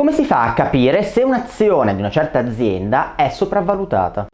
Come si fa a capire se un'azione di una certa azienda è sopravvalutata?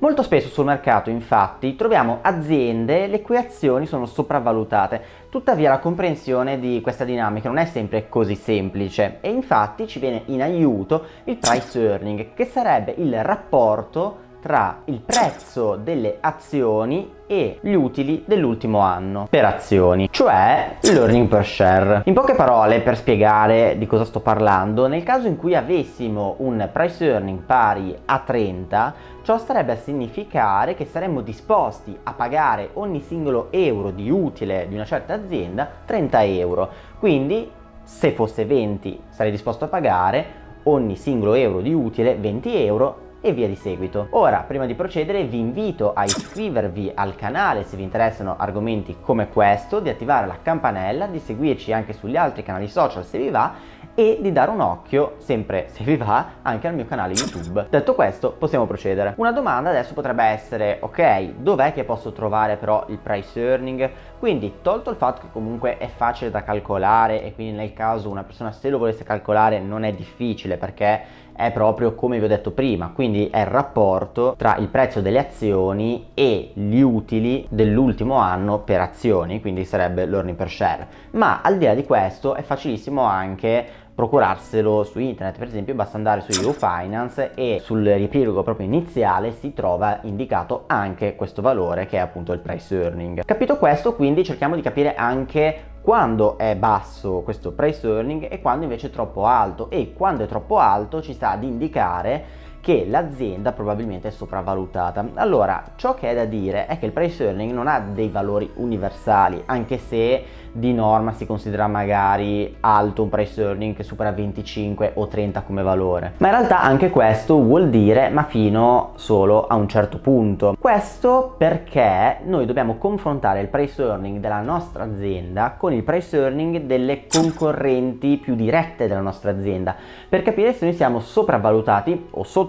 Molto spesso sul mercato infatti troviamo aziende le cui azioni sono sopravvalutate, tuttavia la comprensione di questa dinamica non è sempre così semplice e infatti ci viene in aiuto il price earning che sarebbe il rapporto tra il prezzo delle azioni e gli utili dell'ultimo anno per azioni, cioè l'earning per share. In poche parole, per spiegare di cosa sto parlando, nel caso in cui avessimo un price earning pari a 30, ciò starebbe a significare che saremmo disposti a pagare ogni singolo euro di utile di una certa azienda 30 euro. Quindi, se fosse 20, sarei disposto a pagare ogni singolo euro di utile 20 euro e via di seguito. Ora, prima di procedere, vi invito a iscrivervi al canale se vi interessano argomenti come questo, di attivare la campanella, di seguirci anche sugli altri canali social se vi va e di dare un occhio, sempre se vi va, anche al mio canale YouTube. Detto questo, possiamo procedere. Una domanda adesso potrebbe essere, ok, dov'è che posso trovare però il price earning? Quindi, tolto il fatto che comunque è facile da calcolare e quindi nel caso una persona se lo volesse calcolare non è difficile perché è proprio come vi ho detto prima, quindi è il rapporto tra il prezzo delle azioni e gli utili dell'ultimo anno per azioni, quindi sarebbe l'earning per share. Ma al di là di questo è facilissimo anche procurarselo su internet per esempio basta andare su EU Finance e sul riepilogo proprio iniziale si trova indicato anche questo valore che è appunto il price earning capito questo quindi cerchiamo di capire anche quando è basso questo price earning e quando invece è troppo alto. E quando è troppo alto ci sta ad indicare che l'azienda probabilmente è sopravvalutata. Allora, ciò che è da dire è che il price earning non ha dei valori universali, anche se di norma si considera magari alto un price earning che supera 25 o 30 come valore. Ma in realtà anche questo vuol dire ma fino solo a un certo punto. Questo perché noi dobbiamo confrontare il price earning della nostra azienda con il price earning delle concorrenti più dirette della nostra azienda per capire se noi siamo sopravvalutati o sottovalutati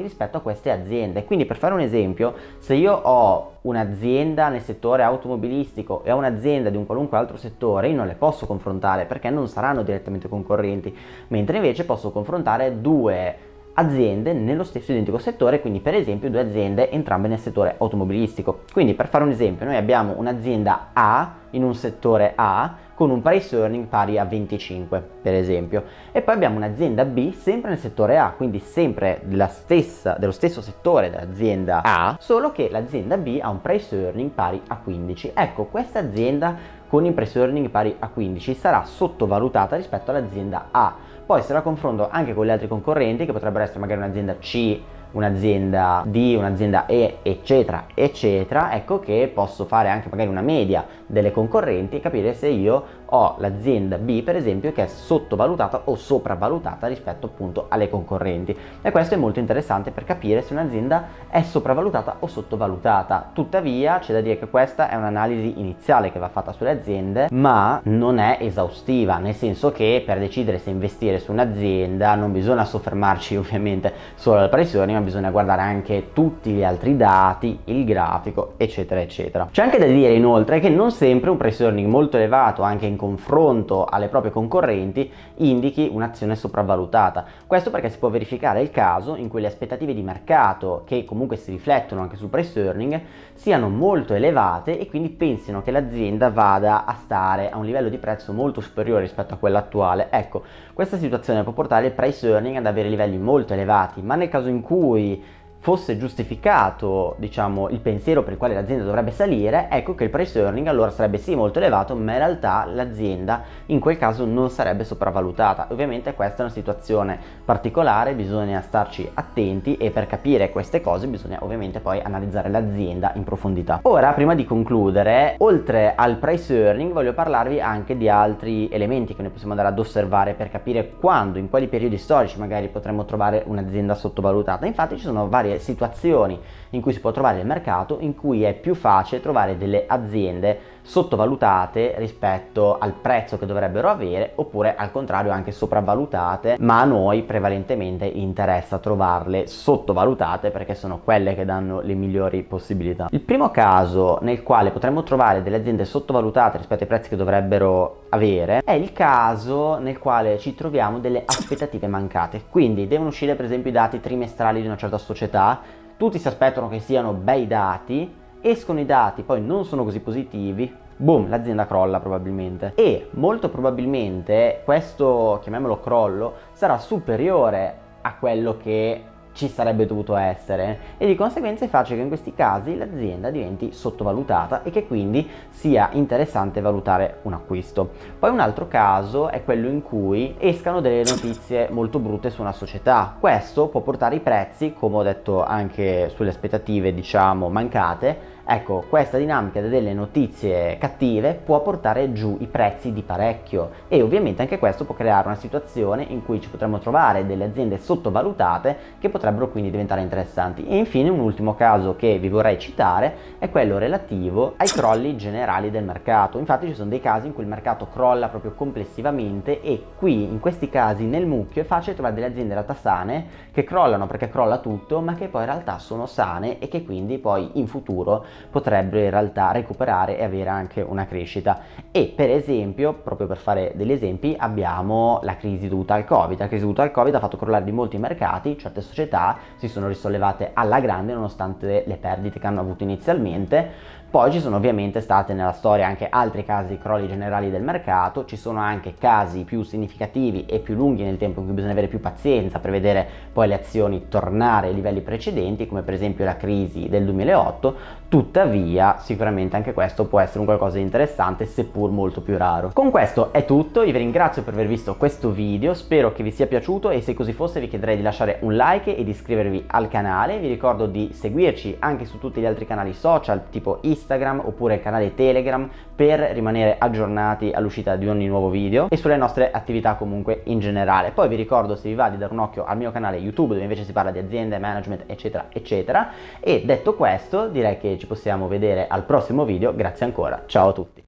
rispetto a queste aziende. Quindi per fare un esempio, se io ho un'azienda nel settore automobilistico e un'azienda di un qualunque altro settore, io non le posso confrontare perché non saranno direttamente concorrenti, mentre invece posso confrontare due aziende nello stesso identico settore, quindi per esempio due aziende entrambe nel settore automobilistico. Quindi per fare un esempio, noi abbiamo un'azienda A in un settore A con un price earning pari a 25 per esempio. E poi abbiamo un'azienda B sempre nel settore A quindi sempre stessa, dello stesso settore dell'azienda A solo che l'azienda B ha un price earning pari a 15 ecco questa azienda con il price earning pari a 15 sarà sottovalutata rispetto all'azienda A poi se la confronto anche con gli altri concorrenti che potrebbero essere magari un'azienda C un'azienda D, un'azienda E, eccetera, eccetera, ecco che posso fare anche magari una media delle concorrenti e capire se io ho l'azienda B per esempio che è sottovalutata o sopravvalutata rispetto appunto alle concorrenti. E questo è molto interessante per capire se un'azienda è sopravvalutata o sottovalutata. Tuttavia c'è da dire che questa è un'analisi iniziale che va fatta sulle aziende ma non è esaustiva nel senso che per decidere se investire su un'azienda non bisogna soffermarci ovviamente solo alla pressione ma bisogna guardare anche tutti gli altri dati il grafico eccetera eccetera. C'è anche da dire inoltre che non sempre un price earning molto elevato anche in confronto alle proprie concorrenti indichi un'azione sopravvalutata. Questo perché si può verificare il caso in cui le aspettative di mercato, che comunque si riflettono anche sul price earning, siano molto elevate e quindi pensino che l'azienda vada a stare a un livello di prezzo molto superiore rispetto a quello attuale. Ecco, questa situazione può portare il price earning ad avere livelli molto elevati, ma nel caso in cui fosse giustificato diciamo il pensiero per il quale l'azienda dovrebbe salire ecco che il price earning allora sarebbe sì molto elevato ma in realtà l'azienda in quel caso non sarebbe sopravvalutata. Ovviamente questa è una situazione particolare bisogna starci attenti e per capire queste cose bisogna ovviamente poi analizzare l'azienda in profondità. Ora prima di concludere oltre al price earning voglio parlarvi anche di altri elementi che noi possiamo andare ad osservare per capire quando in quali periodi storici magari potremmo trovare un'azienda sottovalutata. Infatti ci sono vari varie situazioni in cui si può trovare il mercato in cui è più facile trovare delle aziende sottovalutate rispetto al prezzo che dovrebbero avere oppure al contrario anche sopravvalutate ma a noi prevalentemente interessa trovarle sottovalutate perché sono quelle che danno le migliori possibilità. Il primo caso nel quale potremmo trovare delle aziende sottovalutate rispetto ai prezzi che dovrebbero avere è il caso nel quale ci troviamo delle aspettative mancate quindi devono uscire per esempio i dati trimestrali di una certa società tutti si aspettano che siano bei dati escono i dati poi non sono così positivi boom, l'azienda crolla probabilmente. E molto probabilmente questo, chiamiamolo crollo, sarà superiore a quello che ci sarebbe dovuto essere e di conseguenza è facile che in questi casi l'azienda diventi sottovalutata e che quindi sia interessante valutare un acquisto. Poi un altro caso è quello in cui escano delle notizie molto brutte su una società. Questo può portare i prezzi, come ho detto anche sulle aspettative diciamo mancate, Ecco, questa dinamica delle notizie cattive può portare giù i prezzi di parecchio e ovviamente anche questo può creare una situazione in cui ci potremmo trovare delle aziende sottovalutate che potrebbero quindi diventare interessanti. E infine un ultimo caso che vi vorrei citare è quello relativo ai crolli generali del mercato. Infatti ci sono dei casi in cui il mercato crolla proprio complessivamente e qui in questi casi nel mucchio è facile trovare delle aziende in realtà sane che crollano perché crolla tutto ma che poi in realtà sono sane e che quindi poi in futuro potrebbero in realtà recuperare e avere anche una crescita. E per esempio proprio per fare degli esempi abbiamo la crisi dovuta al covid. La crisi dovuta al covid ha fatto crollare di molti mercati certe società si sono risollevate alla grande nonostante le perdite che hanno avuto inizialmente poi ci sono ovviamente state nella storia anche altri casi di crolli generali del mercato, ci sono anche casi più significativi e più lunghi nel tempo in cui bisogna avere più pazienza per vedere poi le azioni tornare ai livelli precedenti, come per esempio la crisi del 2008, tuttavia sicuramente anche questo può essere un qualcosa di interessante seppur molto più raro. Con questo è tutto, io vi ringrazio per aver visto questo video, spero che vi sia piaciuto e se così fosse vi chiederei di lasciare un like e di iscrivervi al canale, vi ricordo di seguirci anche su tutti gli altri canali social tipo Instagram, Instagram oppure canale Telegram per rimanere aggiornati all'uscita di ogni nuovo video e sulle nostre attività comunque in generale. Poi vi ricordo se vi va di dare un occhio al mio canale YouTube dove invece si parla di aziende, management eccetera eccetera e detto questo direi che ci possiamo vedere al prossimo video, grazie ancora, ciao a tutti!